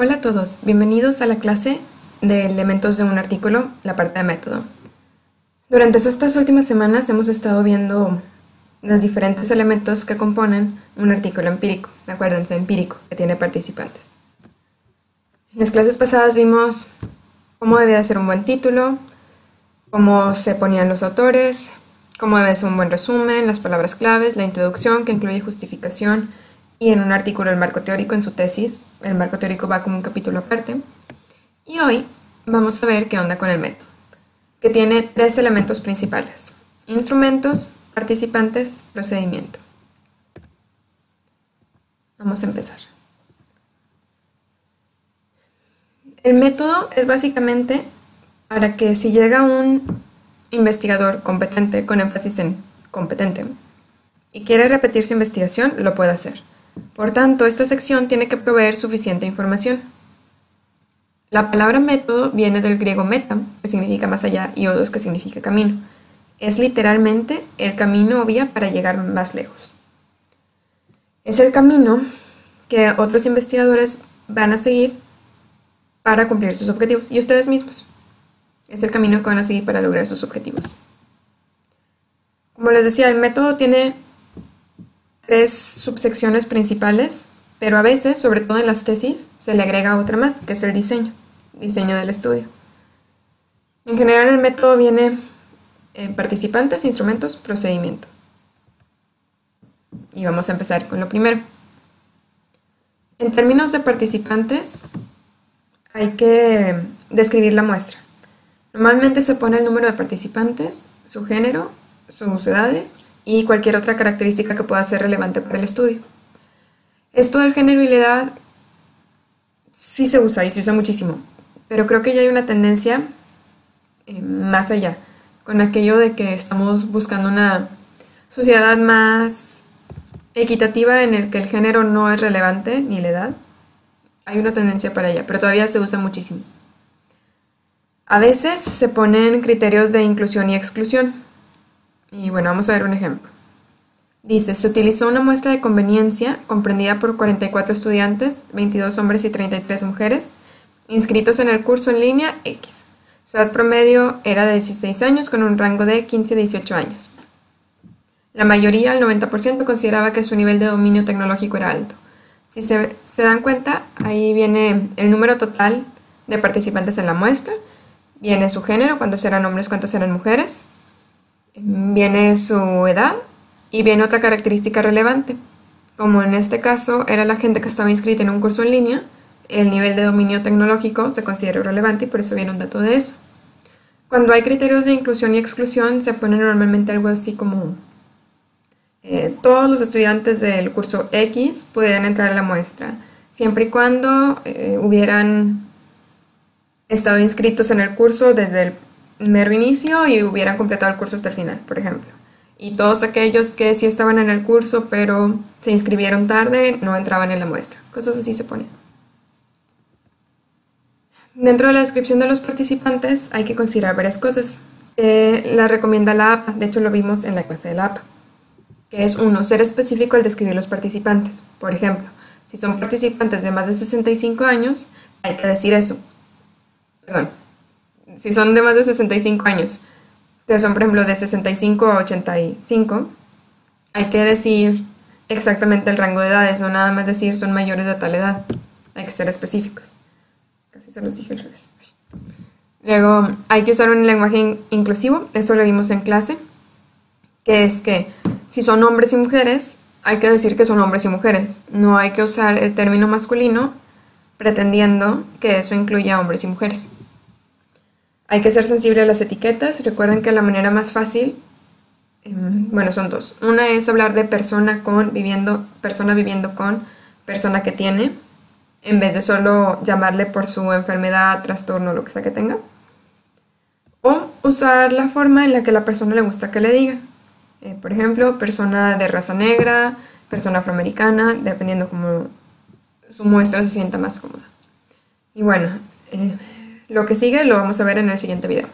Hola a todos, bienvenidos a la clase de elementos de un artículo, la parte de método. Durante estas últimas semanas hemos estado viendo los diferentes elementos que componen un artículo empírico, acuérdense, empírico, que tiene participantes. En las clases pasadas vimos cómo debía ser un buen título, cómo se ponían los autores, cómo debe ser un buen resumen, las palabras claves, la introducción que incluye justificación y en un artículo el marco teórico en su tesis. El marco teórico va como un capítulo aparte. Y hoy vamos a ver qué onda con el método, que tiene tres elementos principales. Instrumentos, participantes, procedimiento. Vamos a empezar. El método es básicamente para que si llega un investigador competente, con énfasis en competente, y quiere repetir su investigación, lo puede hacer. Por tanto, esta sección tiene que proveer suficiente información. La palabra método viene del griego meta, que significa más allá, y odos, que significa camino. Es literalmente el camino o vía para llegar más lejos. Es el camino que otros investigadores van a seguir para cumplir sus objetivos, y ustedes mismos. Es el camino que van a seguir para lograr sus objetivos. Como les decía, el método tiene tres subsecciones principales, pero a veces, sobre todo en las tesis, se le agrega otra más, que es el diseño, diseño del estudio. En general el método viene en participantes, instrumentos, procedimiento. Y vamos a empezar con lo primero. En términos de participantes, hay que describir la muestra. Normalmente se pone el número de participantes, su género, sus edades y cualquier otra característica que pueda ser relevante para el estudio. Esto del género y la edad sí se usa y se usa muchísimo, pero creo que ya hay una tendencia eh, más allá, con aquello de que estamos buscando una sociedad más equitativa en el que el género no es relevante ni la edad. Hay una tendencia para allá, pero todavía se usa muchísimo. A veces se ponen criterios de inclusión y exclusión. Y bueno, vamos a ver un ejemplo. Dice, se utilizó una muestra de conveniencia comprendida por 44 estudiantes, 22 hombres y 33 mujeres, inscritos en el curso en línea X. Su edad promedio era de 16 años con un rango de 15 a 18 años. La mayoría, el 90%, consideraba que su nivel de dominio tecnológico era alto. Si se, se dan cuenta, ahí viene el número total de participantes en la muestra, viene su género, cuántos eran hombres, cuántos eran mujeres, viene su edad y viene otra característica relevante. Como en este caso era la gente que estaba inscrita en un curso en línea, el nivel de dominio tecnológico se considera relevante y por eso viene un dato de eso. Cuando hay criterios de inclusión y exclusión se pone normalmente algo así como eh, todos los estudiantes del curso X pueden entrar a la muestra, siempre y cuando eh, hubieran estado inscritos en el curso desde el mero inicio y hubieran completado el curso hasta el final, por ejemplo. Y todos aquellos que sí estaban en el curso pero se inscribieron tarde no entraban en la muestra. Cosas así se ponen. Dentro de la descripción de los participantes hay que considerar varias cosas. Eh, la recomienda la APA, de hecho lo vimos en la clase de la APA, que es uno, ser específico al describir los participantes. Por ejemplo, si son participantes de más de 65 años, hay que decir eso. Perdón, si son de más de 65 años, pero son, por ejemplo, de 65 a 85, hay que decir exactamente el rango de edades, no nada más decir son mayores de tal edad. Hay que ser específicos. Casi se los dije al revés. Luego, hay que usar un lenguaje inclusivo, eso lo vimos en clase, que es que si son hombres y mujeres, hay que decir que son hombres y mujeres. No hay que usar el término masculino pretendiendo que eso incluya hombres y mujeres. Hay que ser sensible a las etiquetas. Recuerden que la manera más fácil, em, bueno, son dos. Una es hablar de persona con, viviendo, persona viviendo con, persona que tiene, en vez de solo llamarle por su enfermedad, trastorno, lo que sea que tenga. O usar la forma en la que la persona le gusta que le diga. Eh, por ejemplo, persona de raza negra, persona afroamericana, dependiendo cómo su muestra se sienta más cómoda. Y bueno, eh, lo que sigue lo vamos a ver en el siguiente video.